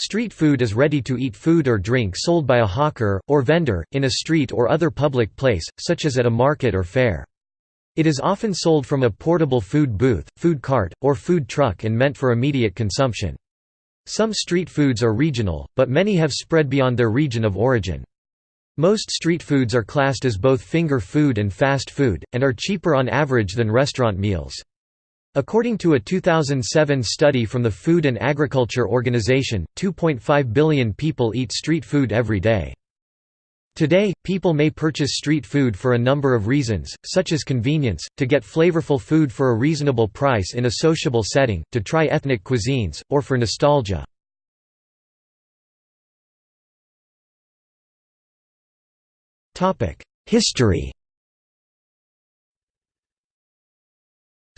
Street food is ready-to-eat food or drink sold by a hawker, or vendor, in a street or other public place, such as at a market or fair. It is often sold from a portable food booth, food cart, or food truck and meant for immediate consumption. Some street foods are regional, but many have spread beyond their region of origin. Most street foods are classed as both finger food and fast food, and are cheaper on average than restaurant meals. According to a 2007 study from the Food and Agriculture Organization, 2.5 billion people eat street food every day. Today, people may purchase street food for a number of reasons, such as convenience, to get flavorful food for a reasonable price in a sociable setting, to try ethnic cuisines, or for nostalgia. History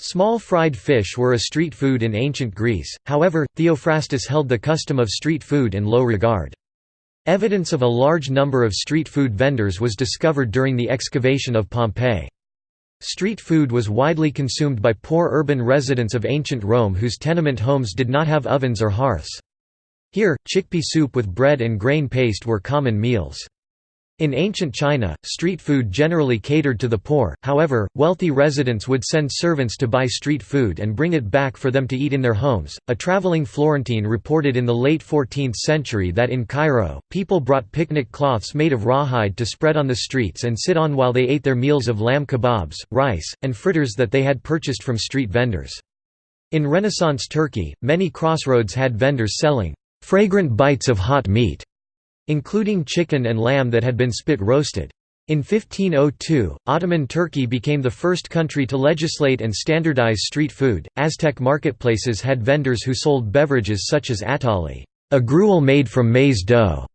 Small fried fish were a street food in ancient Greece, however, Theophrastus held the custom of street food in low regard. Evidence of a large number of street food vendors was discovered during the excavation of Pompeii. Street food was widely consumed by poor urban residents of ancient Rome whose tenement homes did not have ovens or hearths. Here, chickpea soup with bread and grain paste were common meals. In ancient China, street food generally catered to the poor, however, wealthy residents would send servants to buy street food and bring it back for them to eat in their homes. A traveling Florentine reported in the late 14th century that in Cairo, people brought picnic cloths made of rawhide to spread on the streets and sit on while they ate their meals of lamb kebabs, rice, and fritters that they had purchased from street vendors. In Renaissance Turkey, many crossroads had vendors selling fragrant bites of hot meat including chicken and lamb that had been spit roasted. In 1502, Ottoman Turkey became the first country to legislate and standardize street food. Aztec marketplaces had vendors who sold beverages such as atole, a gruel made from maize dough.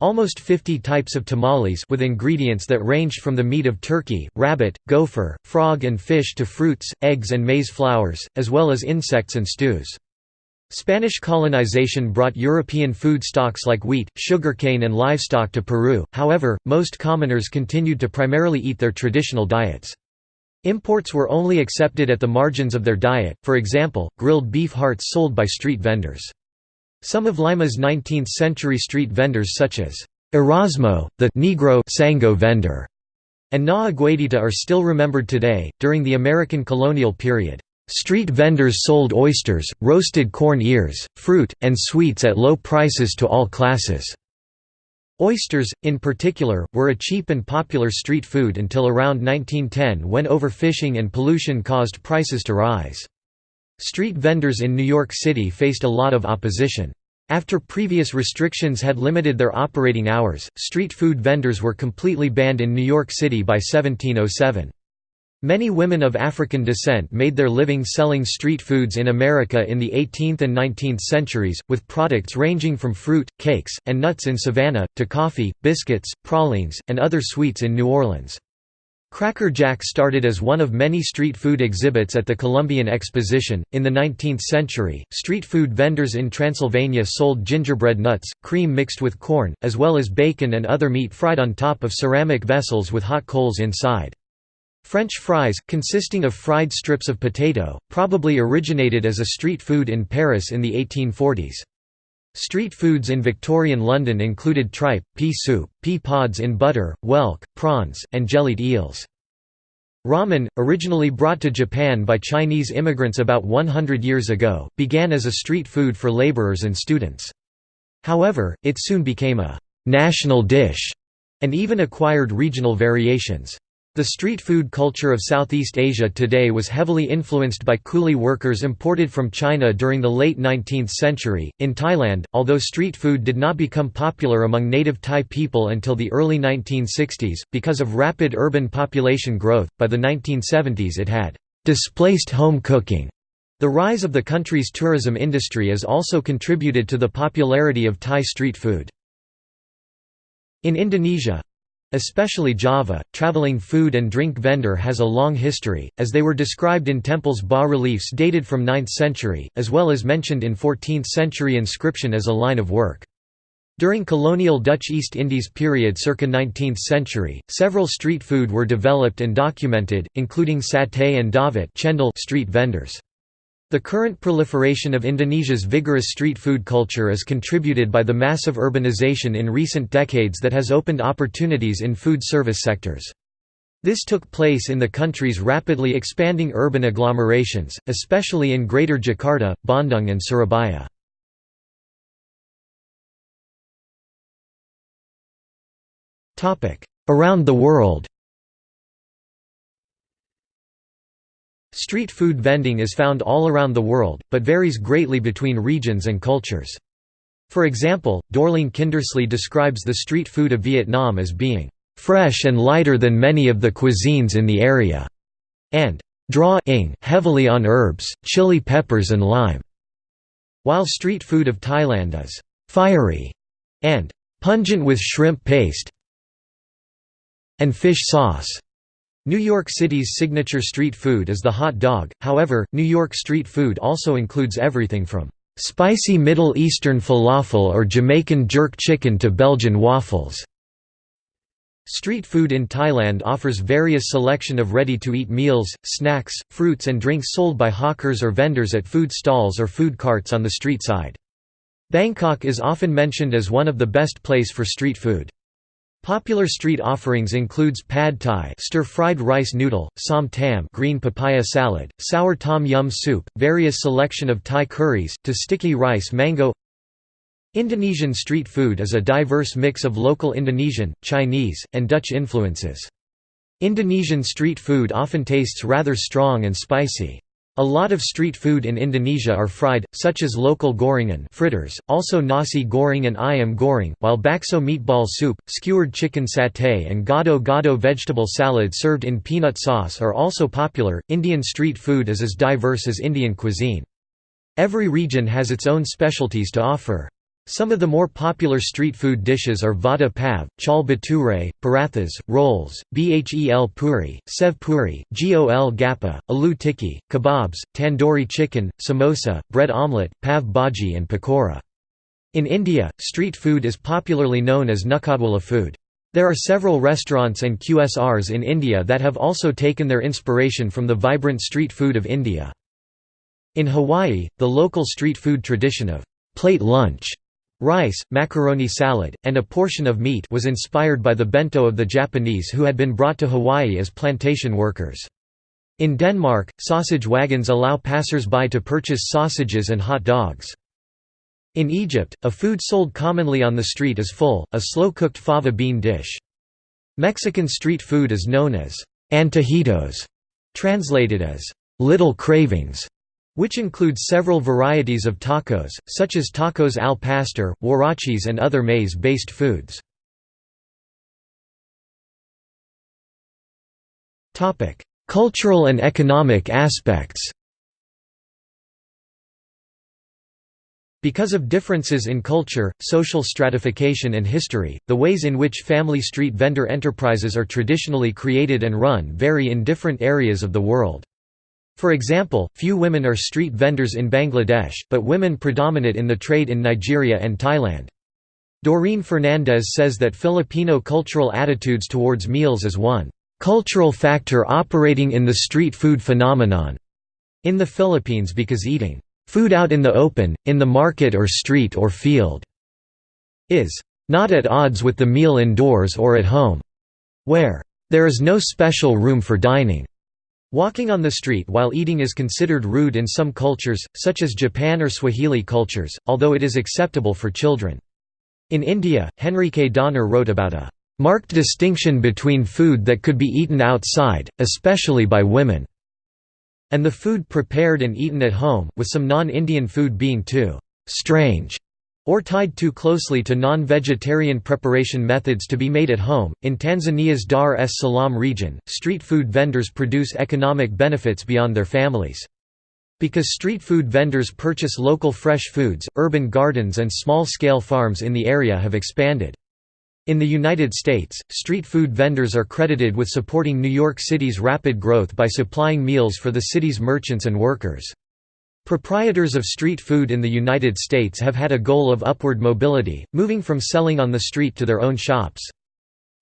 Almost 50 types of tamales with ingredients that ranged from the meat of turkey, rabbit, gopher, frog and fish to fruits, eggs and maize flours, as well as insects and stews. Spanish colonization brought European food stocks like wheat, sugarcane and livestock to Peru, however, most commoners continued to primarily eat their traditional diets. Imports were only accepted at the margins of their diet, for example, grilled beef hearts sold by street vendors. Some of Lima's 19th-century street vendors such as Erasmo, the Negro Sango vendor, and Na Aguedita are still remembered today. During the American colonial period, Street vendors sold oysters, roasted corn ears, fruit, and sweets at low prices to all classes. Oysters, in particular, were a cheap and popular street food until around 1910 when overfishing and pollution caused prices to rise. Street vendors in New York City faced a lot of opposition. After previous restrictions had limited their operating hours, street food vendors were completely banned in New York City by 1707. Many women of African descent made their living selling street foods in America in the 18th and 19th centuries, with products ranging from fruit, cakes, and nuts in Savannah, to coffee, biscuits, pralines, and other sweets in New Orleans. Cracker Jack started as one of many street food exhibits at the Columbian Exposition. In the 19th century, street food vendors in Transylvania sold gingerbread nuts, cream mixed with corn, as well as bacon and other meat fried on top of ceramic vessels with hot coals inside. French fries, consisting of fried strips of potato, probably originated as a street food in Paris in the 1840s. Street foods in Victorian London included tripe, pea soup, pea pods in butter, whelk, prawns, and jellied eels. Ramen, originally brought to Japan by Chinese immigrants about 100 years ago, began as a street food for laborers and students. However, it soon became a «national dish» and even acquired regional variations. The street food culture of Southeast Asia today was heavily influenced by coolie workers imported from China during the late 19th century. In Thailand, although street food did not become popular among native Thai people until the early 1960s, because of rapid urban population growth, by the 1970s it had displaced home cooking. The rise of the country's tourism industry has also contributed to the popularity of Thai street food. In Indonesia, Especially Java, traveling food and drink vendor has a long history, as they were described in temples' bas-reliefs dated from 9th century, as well as mentioned in 14th-century inscription as a line of work. During colonial Dutch East Indies period circa 19th century, several street food were developed and documented, including satay and dawet street vendors. The current proliferation of Indonesia's vigorous street food culture is contributed by the massive urbanization in recent decades that has opened opportunities in food service sectors. This took place in the country's rapidly expanding urban agglomerations, especially in Greater Jakarta, Bandung and Surabaya. Around the world Street food vending is found all around the world, but varies greatly between regions and cultures. For example, Dorling Kindersley describes the street food of Vietnam as being fresh and lighter than many of the cuisines in the area, and draw-ing heavily on herbs, chili peppers and lime, while street food of Thailand is fiery and pungent with shrimp paste and fish sauce. New York City's signature street food is the hot dog, however, New York street food also includes everything from spicy Middle Eastern falafel or Jamaican jerk chicken to Belgian waffles. Street food in Thailand offers various selection of ready-to-eat meals, snacks, fruits and drinks sold by hawkers or vendors at food stalls or food carts on the street side. Bangkok is often mentioned as one of the best place for street food. Popular street offerings includes pad thai stir-fried rice noodle, som tam green papaya salad, sour tom yum soup, various selection of Thai curries, to sticky rice mango Indonesian street food is a diverse mix of local Indonesian, Chinese, and Dutch influences. Indonesian street food often tastes rather strong and spicy. A lot of street food in Indonesia are fried, such as local gorengan fritters, also nasi goreng and ayam goreng, while bakso meatball soup, skewered chicken satay and gado-gado vegetable salad served in peanut sauce are also popular. Indian street food is as diverse as Indian cuisine. Every region has its own specialties to offer. Some of the more popular street food dishes are vada pav, chole bhature, parathas, rolls, bhel puri, sev puri, gol gappa, aloo tikki, kebabs, tandoori chicken, samosa, bread omelette, pav bhaji and pakora. In India, street food is popularly known as Nukkadwala food. There are several restaurants and QSRs in India that have also taken their inspiration from the vibrant street food of India. In Hawaii, the local street food tradition of plate lunch Rice, macaroni salad, and a portion of meat was inspired by the bento of the Japanese who had been brought to Hawaii as plantation workers. In Denmark, sausage wagons allow passers-by to purchase sausages and hot dogs. In Egypt, a food sold commonly on the street is full, a slow-cooked fava bean dish. Mexican street food is known as antojitos, translated as little cravings which includes several varieties of tacos, such as tacos al pastor, huaraches and other maize-based foods. Cultural and economic aspects Because of differences in culture, social stratification and history, the ways in which family street vendor enterprises are traditionally created and run vary in different areas of the world. For example, few women are street vendors in Bangladesh, but women predominate in the trade in Nigeria and Thailand. Doreen Fernandez says that Filipino cultural attitudes towards meals is one cultural factor operating in the street food phenomenon in the Philippines because eating food out in the open, in the market or street or field is not at odds with the meal indoors or at home, where there is no special room for dining. Walking on the street while eating is considered rude in some cultures, such as Japan or Swahili cultures, although it is acceptable for children. In India, Henrike Donner wrote about a marked distinction between food that could be eaten outside, especially by women, and the food prepared and eaten at home, with some non-Indian food being too strange or tied too closely to non-vegetarian preparation methods to be made at home. In Tanzania's Dar es Salaam region, street food vendors produce economic benefits beyond their families. Because street food vendors purchase local fresh foods, urban gardens and small-scale farms in the area have expanded. In the United States, street food vendors are credited with supporting New York City's rapid growth by supplying meals for the city's merchants and workers. Proprietors of street food in the United States have had a goal of upward mobility, moving from selling on the street to their own shops.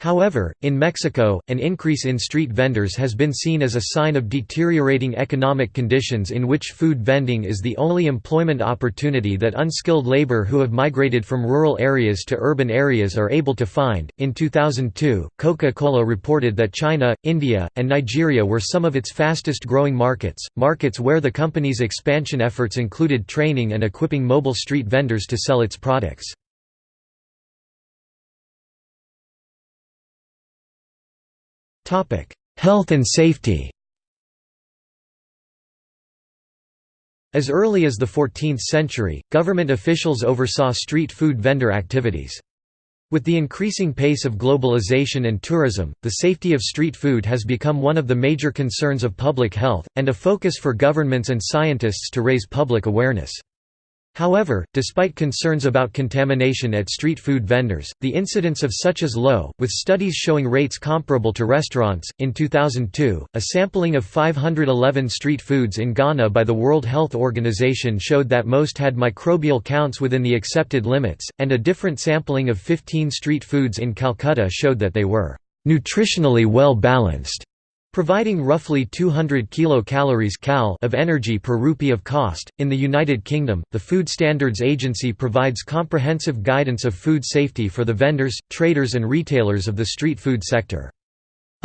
However, in Mexico, an increase in street vendors has been seen as a sign of deteriorating economic conditions in which food vending is the only employment opportunity that unskilled labor who have migrated from rural areas to urban areas are able to find. In 2002, Coca Cola reported that China, India, and Nigeria were some of its fastest growing markets, markets where the company's expansion efforts included training and equipping mobile street vendors to sell its products. Health and safety As early as the 14th century, government officials oversaw street food vendor activities. With the increasing pace of globalization and tourism, the safety of street food has become one of the major concerns of public health, and a focus for governments and scientists to raise public awareness. However, despite concerns about contamination at street food vendors, the incidence of such is low, with studies showing rates comparable to restaurants. In 2002, a sampling of 511 street foods in Ghana by the World Health Organization showed that most had microbial counts within the accepted limits, and a different sampling of 15 street foods in Calcutta showed that they were nutritionally well balanced. Providing roughly 200 kilocalories cal of energy per rupee of cost. In the United Kingdom, the Food Standards Agency provides comprehensive guidance of food safety for the vendors, traders, and retailers of the street food sector.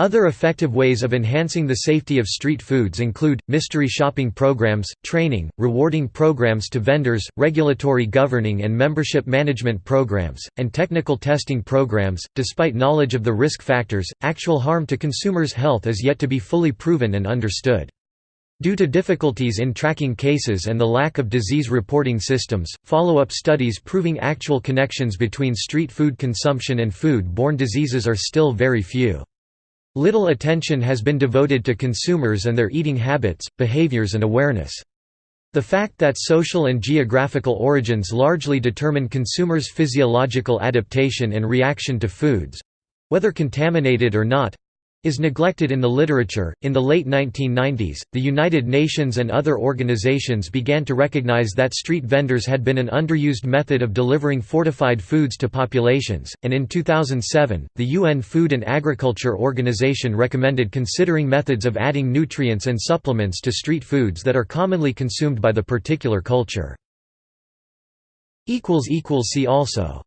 Other effective ways of enhancing the safety of street foods include, mystery shopping programs, training, rewarding programs to vendors, regulatory governing and membership management programs, and technical testing programs. Despite knowledge of the risk factors, actual harm to consumers' health is yet to be fully proven and understood. Due to difficulties in tracking cases and the lack of disease reporting systems, follow-up studies proving actual connections between street food consumption and food-borne diseases are still very few. Little attention has been devoted to consumers and their eating habits, behaviors and awareness. The fact that social and geographical origins largely determine consumers' physiological adaptation and reaction to foods—whether contaminated or not, is neglected in the literature. In the late 1990s, the United Nations and other organizations began to recognize that street vendors had been an underused method of delivering fortified foods to populations, and in 2007, the UN Food and Agriculture Organization recommended considering methods of adding nutrients and supplements to street foods that are commonly consumed by the particular culture. See also